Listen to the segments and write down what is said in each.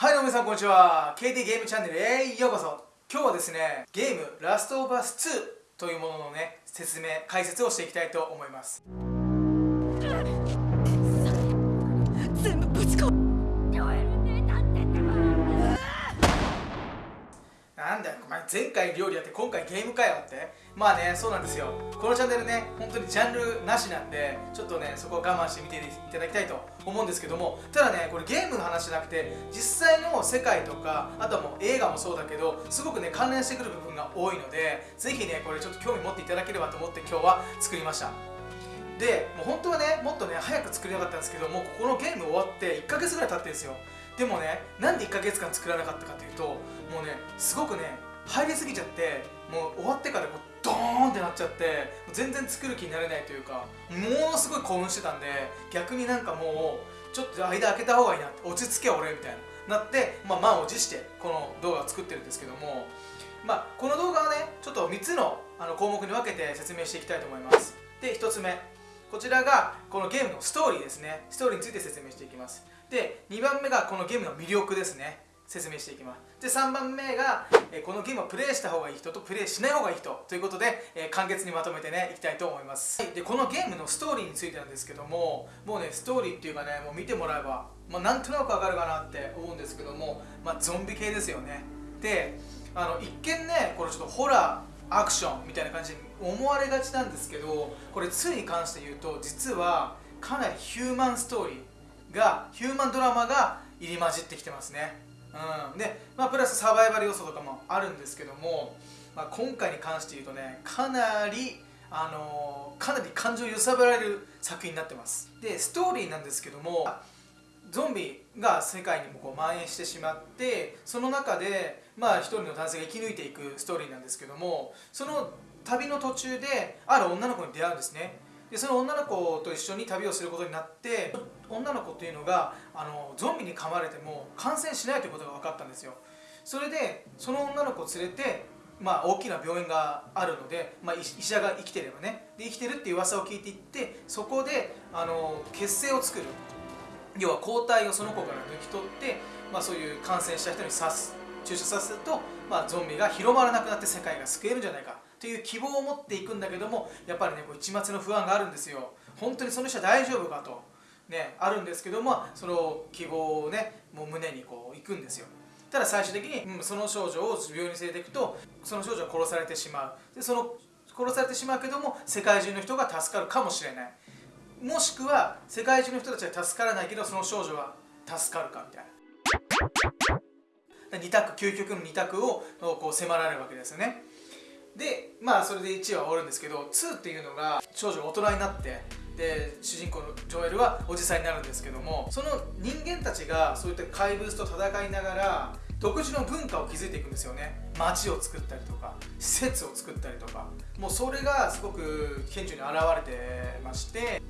はいどうも皆さんこんにちは。KT ゲームチャンネルへようこそ。今日はですねゲームラストオブアス2というもののね説明解説をしていきたいと思います。なんだよお前前回料理やって今回ゲームかよって。まあねそうなんですよ。このチャンネルね本当にジャンルなしなんでちょっとねそこを我慢して見ていただきたいと思うんですけども。ただねこれゲームの話じゃなくて実際の世界とかあとはもう映画もそうだけどすごくね関連してくる部分が多いのでぜひねこれちょっと興味持っていただければと思って今日は作りました。でもう本当はねもっとね早く作りたかったんですけどもうここのゲーム終わって1ヶ月ぐらい経ってるんですよ。でもねなんで1ヶ月間作らなかったかというともうねすごくね入りすぎちゃってもう終わってからこうドーンってなっちゃって全然作る気になれないというかものすごい興奮してたんで逆になんかもうちょっと間開けた方がいいなって落ち着け俺みたいななって、まあ、満を持してこの動画を作ってるんですけどもまあ、この動画はねちょっと3つのあの項目に分けて説明していきたいと思います。で1つ目こちらがこのゲームのストーリーですね。ストーリーについて説明していきます。で2番目がこのゲームの魅力ですね。説明していきます。で3番目が、えこのゲームをプレイした方がいい人とプレイしない方がいい人ということで、え簡潔にまとめてねいきたいと思います。でこのゲームのストーリーについてなんですけどももうねストーリーっていうかねもう見てもらえば、まあ、なんとなくわかるかなって思うんですけども、まあ、ゾンビ系ですよね。であの一見ねこれちょっとホラーアクションみたいな感じに思われがちなんですけどこれ2に関して言うと実はかなりヒューマンストーリーがヒューマンドラマが入り混じってきてますね。うん、で、まあ、プラスサバイバル要素とかもあるんですけども、まあ、今回に関して言うとねかなりあのー、かなり感情を揺さぶられる作品になってます。でストーリーなんですけどもゾンビが世界にもこう蔓延してしまってその中でまあ一人の男性が生き抜いていくストーリーなんですけどもその旅の途中である女の子に出会うんですね。でその女の子と一緒に旅をすることになって女の子っていうのがあのゾンビに噛まれても感染しないということが分かったんですよ。それでその女の子を連れてまあ、大きな病院があるので、まあ、医者が生きてればね。で生きてるっていう噂を聞いていってそこであの血清を作る。要は抗体をその子から抜き取って、まあ、そういう感染した人に刺す注射させると、まあ、ゾンビが広まらなくなって世界が救えるんじゃないか。という希望を持っていくんだけどもやっぱりねこう一末の不安があるんですよ。本当にその人は大丈夫かと。ねあるんですけどもその希望をねもう胸にこう行くんですよ。ただ最終的に、うん、その少女を病院に連れていくとその少女は殺されてしまう。でその殺されてしまうけども世界中の人が助かるかもしれない。もしくは世界中の人たちは助からないけどその少女は助かるかみたいな。2択究極の2択をこう迫られるわけですよね。でまあそれで1話終わるんですけど2っていうのが少女が大人になってで主人公のジョエルはおじさんになるんですけどもその人間たちがそういった怪物と戦いながら独自の文化を築いていくんですよね。街を作ったりとか施設を作ったりとか。もうそれがすごく顕著に現れてまして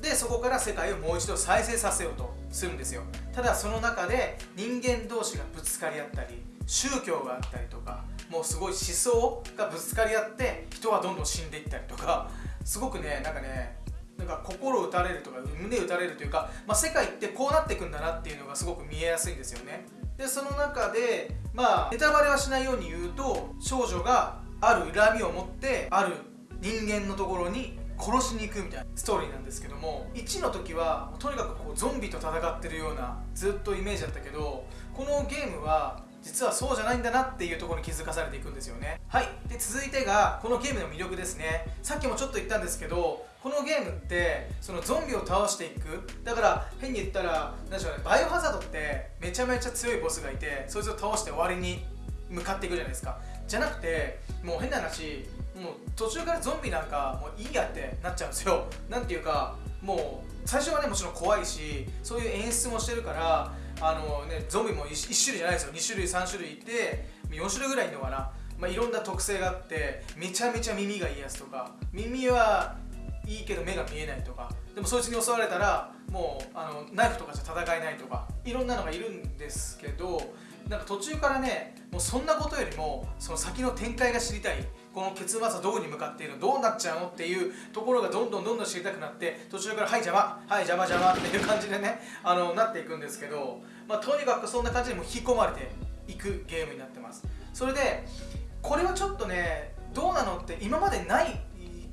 でそこから世界をもう一度再生させようとするんですよ。ただその中で人間同士がぶつかり合ったり宗教があったりとかもうすごい思想がぶつかり合って人がどんどん死んでいったりとかすごくねなんかねなんか心打たれるとか胸打たれるというか、まあ、世界ってこうなっていくんだなっていうのがすごく見えやすいんですよね。でその中でまあネタバレはしないように言うと少女がある恨みを持ってある人間のところに殺しに行くみたいなストーリーなんですけども1の時はとにかくこうゾンビと戦ってるようなずっとイメージだったけどこのゲームは実はそうじゃないんだなっていうところに気づかされていくんですよね。はい。で続いてがこのゲームの魅力ですね。さっきもちょっと言ったんですけどこのゲームってそのゾンビを倒していく。だから変に言ったら何でしょうねバイオハザードってめちゃめちゃ強いボスがいてそいつを倒して終わりに向かっていくじゃないですか。じゃなくてもう変な話もう途中からゾンビなんかもういいやってなっちゃうんですよ。なんていうかもう最初はねもちろん怖いしそういう演出もしてるからあのねゾンビも 1, 1種類じゃないですよ。2種類3種類いて4種類ぐらいいるのかな、まあ、いろんな特性があってめちゃめちゃ耳がいいやつとか。耳はいいけど目が見えないとか。でもそいつに襲われたらもうあのナイフとかじゃ戦えないとか。いろんなのがいるんですけどなんか途中からねもうそんなことよりもその先の展開が知りたい。この結末はどこに向かっているのどうなっちゃうのっていうところがどんどんどんどん知りたくなって途中から「はい邪魔はい邪魔邪魔」っていう感じでねあのなっていくんですけどまあ、とにかくそんな感じでも引き込まれていくゲームになってます。それでこれはちょっとねどうなのって今までない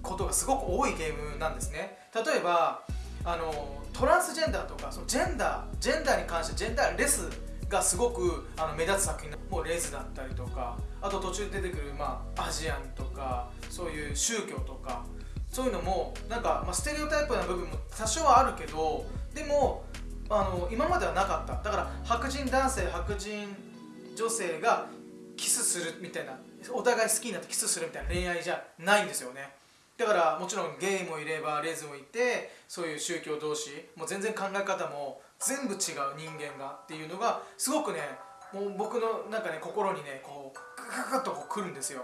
ことがすごく多いゲームなんですね。例えばあのトランスジェンダーとかそのジェンダージェンダーに関してジェンダーレスがすごくあの目立つ作品もうレズだったりとかあと途中で出てくる、まあ、アジアンとかそういう宗教とかそういうのもなんか、まあ、ステレオタイプな部分も多少はあるけどでもあの今まではなかった。だから白人男性白人女性がキスするみたいなお互い好きになってキスするみたいな恋愛じゃないんですよね。だからもちろんゲイもいればレズもいてそういう宗教同士もう全然考え方も全部違う人間がっていうのがすごくねもう僕のなんかね心にねこうグググッとこう来るんですよ。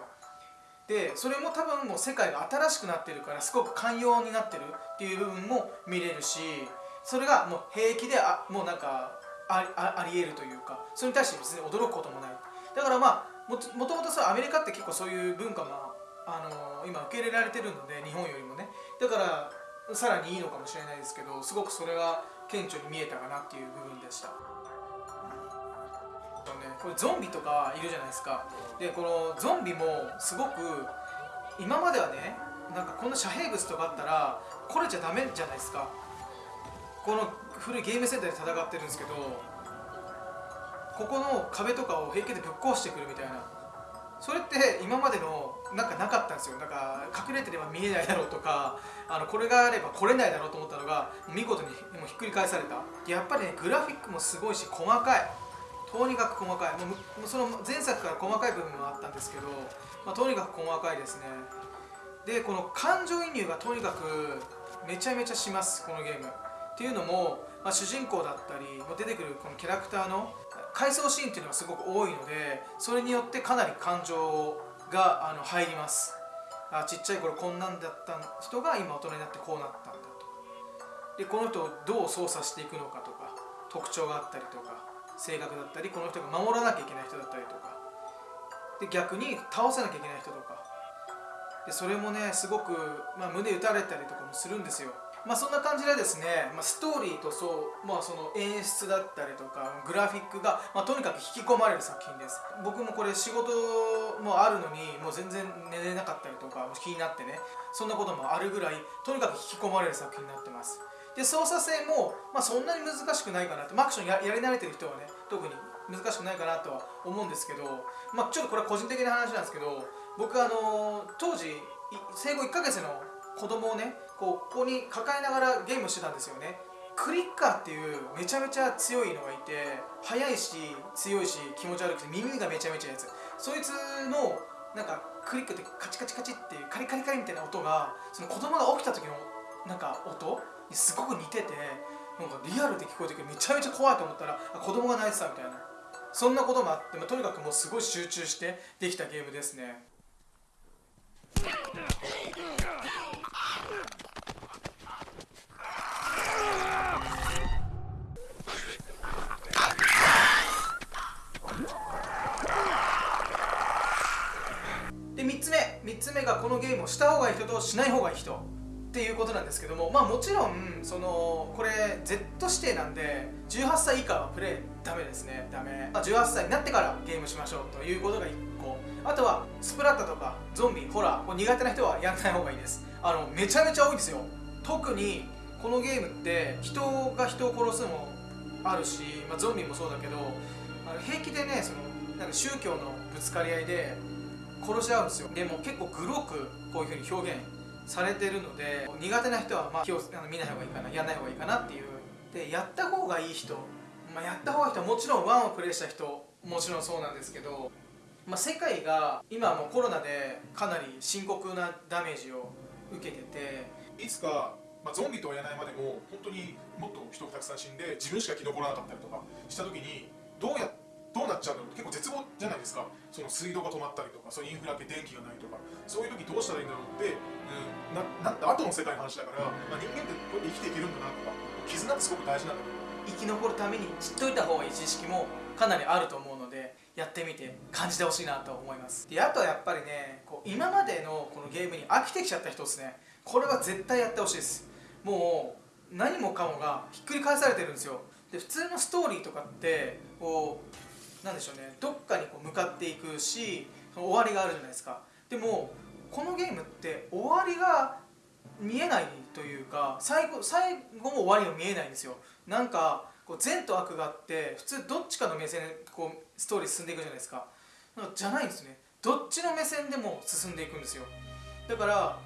でそれも多分もう世界が新しくなってるからすごく寛容になってるっていう部分も見れるしそれがもう平気であもうなんかありえるというかそれに対して別に驚くこともない。だからまあももともとアメリカって結構そういう文化も、あのー、今受け入れられてるので日本よりもね。だからさらにいいのかもしれないですけどすごくそれは顕著に見えたかなっていう部分でした。これゾンビとかいるじゃないですか。でこのゾンビもすごく今まではねなんかこんな遮蔽物とかあったら来れちゃダメじゃないですか。この古いゲームセンターで戦ってるんですけどここの壁とかを平気でぶっ壊してくるみたいな。それって今までのなんかなかったんですよ。なんか隠れてれば見えないだろうとかあのこれがあれば来れないだろうと思ったのが見事にもひっくり返された。やっぱりねグラフィックもすごいし細かい。とにかく細かい。もうその前作から細かい部分もあったんですけど、まあ、とにかく細かいですね。でこの感情移入がとにかくめちゃめちゃしますこのゲーム。っていうのも、まあ、主人公だったり出てくるこのキャラクターの回想シーンっていうのがすごく多いのでそれによってかなり感情があの入ります。あちっちゃい頃こんなんだった人が今大人になってこうなったんだと。でこの人をどう操作していくのかとか特徴があったりとか性格だったりこの人が守らなきゃいけない人だったりとか。で逆に倒さなきゃいけない人とか。でそれもねすごく、まあ、胸打たれたりとかもするんですよ。まあそんな感じでですね、まあ、ストーリーとそう、まあ、その演出だったりとかグラフィックが、まあ、とにかく引き込まれる作品です。僕もこれ仕事もあるのにもう全然寝れなかったりとか気になってねそんなこともあるぐらいとにかく引き込まれる作品になってます。で操作性も、まあ、そんなに難しくないかなって、アクションややり慣れてる人はね特に難しくないかなとは思うんですけど、まあ、ちょっとこれは個人的な話なんですけど僕あの当時生後1ヶ月の子供をねこうここに抱えながらゲームしてたんですよね。クリッカーっていうめちゃめちゃ強いのがいて速いし強いし気持ち悪くて耳がめちゃめちゃやつ。そいつのなんかクリックってカチカチカチってカリカリカリみたいな音がその子供が起きた時のなんか音にすごく似ててなんかリアルで聞こえてくる。めちゃめちゃ怖いと思ったら子供が泣いてたみたいな。そんなこともあって、まあ、とにかくもうすごい集中してできたゲームですね。3つ目がこのゲームをした方がいい人としない方がいい人っていうことなんですけどもまあもちろんそのこれ Z 指定なんで18歳以下はプレイダメですね。ダメ、まあ、18歳になってからゲームしましょうということが1個。あとはスプラッタとかゾンビホラー苦手な人はやらない方がいいです。あのめちゃめちゃ多いんですよ。特にこのゲームって人が人を殺すのもあるし、まあ、ゾンビもそうだけどあの平気でねそのなんか宗教のぶつかり合いで殺し合うんですよ。でも結構グロくこういうふうに表現されてるので苦手な人はまあ気をあの見ない方がいいかなやらない方がいいかなっていう。でやった方がいい人、まあ、やった方がいい人はもちろんワンをプレイした人もちろんそうなんですけど、まあ、世界が今もコロナでかなり深刻なダメージを受けてていつか、まあ、ゾンビとは言えないまでも本当にもっと人がたくさん死んで自分しか生き残らなかったりとかした時にどうやってどうなっちゃうの結構絶望じゃないですか。その水道が止まったりとかそういうインフラ系電気がないとか。そういう時どうしたらいいんだろうってななった後の世界の話だから、まあ、人間ってこうやって生きていけるんだなとか絆ってすごく大事なんだけど。生き残るために知っといた方がいい知識もかなりあると思うのでやってみて感じてほしいなと思います。であとはやっぱりねこう今までのこのゲームに飽きてきちゃった人ですね。これは絶対やってほしいです。もう何もかもがひっくり返されてるんですよ。で普通のストーリーとかってこうなんでしょうね。どっかにこう向かっていくし終わりがあるじゃないですか。でもこのゲームって終わりが見えないというか最後最後も終わりが見えないんですよ。なんかこう善と悪があって普通どっちかの目線でこうストーリー進んでいくじゃないですか。かじゃないんですね。どっちの目線でも進んでいくんですよ。だから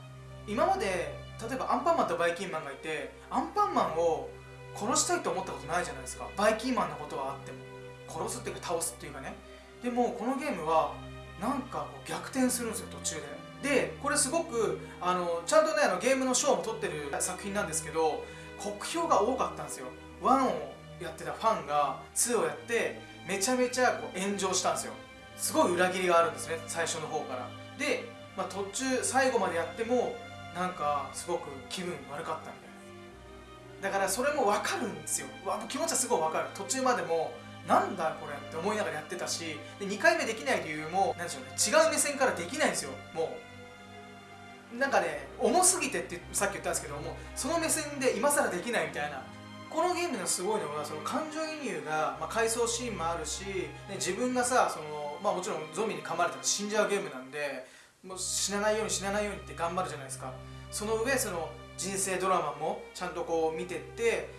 今まで例えばアンパンマンとバイキンマンがいてアンパンマンを殺したいと思ったことないじゃないですか。バイキンマンのことはあっても。殺すっていうか倒すっていうかね。でもこのゲームはなんかこう逆転するんですよ途中で。でこれすごくあのちゃんとねあのゲームの賞も取ってる作品なんですけど酷評が多かったんですよ。1をやってたファンが2をやってめちゃめちゃこう炎上したんですよ。すごい裏切りがあるんですね最初の方から。で、まあ、途中最後までやってもなんかすごく気分悪かったみたいな。だからそれも分かるんですよ。気持ちはすごい分かる。途中までもなんだこれって思いながらやってたしで2回目できない理由も何でしょうね違う目線からできないんですよもう。なんかね重すぎてってさっき言ったんですけどもその目線で今更できないみたいな。このゲームのすごいのはその感情移入が、まあ、回想シーンもあるし、ね、自分がさその、まあ、もちろんゾンビに噛まれたら死んじゃうゲームなんでもう死なないように死なないようにって頑張るじゃないですか。その上その人生ドラマもちゃんとこう見てって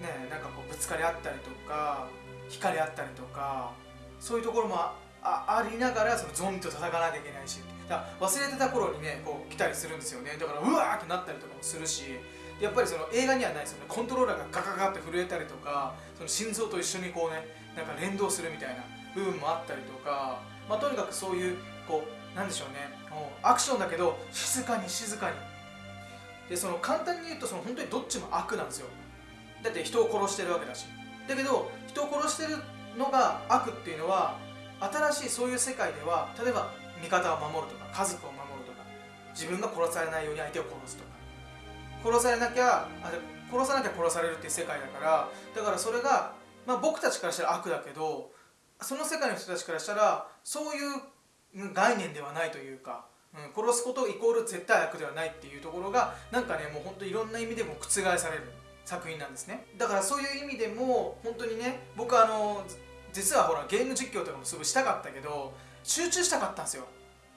ねなんかこうぶつかり合ったりとか惹かれ合ったりとかそういうところもありながらそのゾンビと戦わなきゃいけないし。だから忘れてた頃にねこう来たりするんですよね。だからうわーってなったりとかもするし。やっぱりその映画にはないですよね。コントローラーがガガガって震えたりとかその心臓と一緒にこうねなんか連動するみたいな部分もあったりとか、まあ、とにかくそういうこうなんでしょうね。もうアクションだけど静かに静かに。でその簡単に言うとその本当にどっちも悪なんですよ。だって人を殺してるわけだし。だけど人を殺してるのが悪っていうのは新しいそういう世界では例えば味方を守るとか家族を守るとか自分が殺されないように相手を殺すとか。殺されなきゃあ殺さなきゃ殺されるっていう世界だからだからそれが、まあ、僕たちからしたら悪だけどその世界の人たちからしたらそういう概念ではないというか、うん、殺すことイコール絶対悪ではないっていうところがなんかねもう本当いろんな意味でも覆される。作品なんですね。だからそういう意味でも本当にね僕あの実はほらゲーム実況とかもすごいしたかったけど集中したかったんですよ。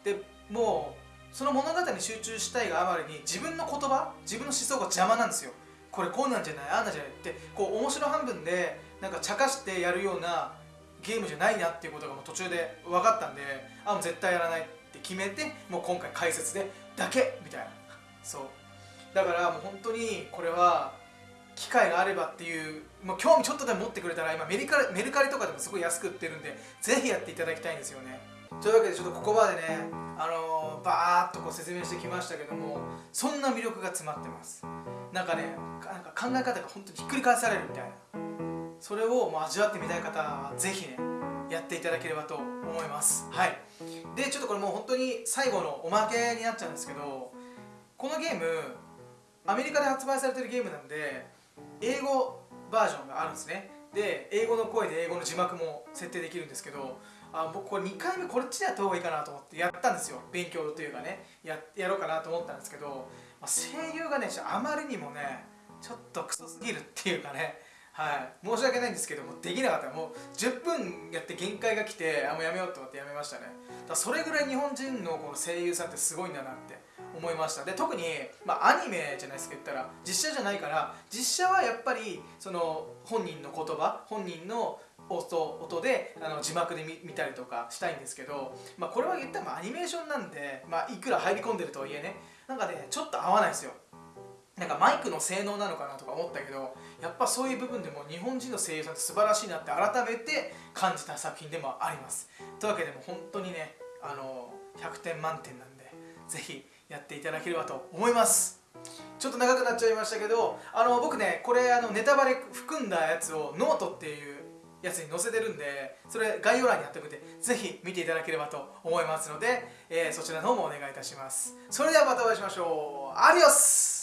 でもうその物語に集中したいがあまりに自分の言葉自分の思想が邪魔なんですよ。これこうなんじゃないあんなんじゃないってこう面白半分でなんか茶化してやるようなゲームじゃないなっていうことがもう途中で分かったんであもう絶対やらないって決めてもう今回解説でだけみたいな。そう。だからもう本当にこれは機会があればっていうもう興味ちょっとでも持ってくれたら今メルカリメルカリとかでもすごい安く売ってるんでぜひやっていただきたいんですよね。というわけでちょっとここまでねあのー、バーッとこう説明してきましたけどもそんな魅力が詰まってます。なんかねなんか考え方が本当にひっくり返されるみたいな。それをもう味わってみたい方はぜひねやっていただければと思います。はい。でちょっとこれもう本当に最後のおまけになっちゃうんですけどこのゲームアメリカで発売されてるゲームなんで英語バージョンがあるんですね。で英語の声で英語の字幕も設定できるんですけどあ僕これ2回目こっちでやった方がいいかなと思ってやったんですよ。勉強というかね。ややろうかなと思ったんですけど、まあ、声優がねあまりにもねちょっとクソすぎるっていうかね。はい。申し訳ないんですけどもできなかった。もう10分やって限界が来てあもうやめようと思ってやめましたね。だそれぐらい日本人のこの声優さんってすごいんだなって思いました。で特に、まあ、アニメじゃないですか言ったら実写じゃないから実写はやっぱりその本人の言葉本人の音音であの字幕で見たりとかしたいんですけど、まあ、これは言ったらアニメーションなんで、まあ、いくら入り込んでるとはいえねなんかねちょっと合わないですよ。なんかマイクの性能なのかなとか思ったけどやっぱそういう部分でも日本人の声優さんって素晴らしいなって改めて感じた作品でもあります。というわけでも本当にねあの100点満点なんでぜひやっていただければと思います。ちょっと長くなっちゃいましたけどあの僕ねこれあのネタバレ含んだやつをノートっていうやつに載せてるんでそれ概要欄に貼っておくんでぜひ見ていただければと思いますので、えー、そちらの方もお願いいたします。それではまたお会いしましょう。アディオス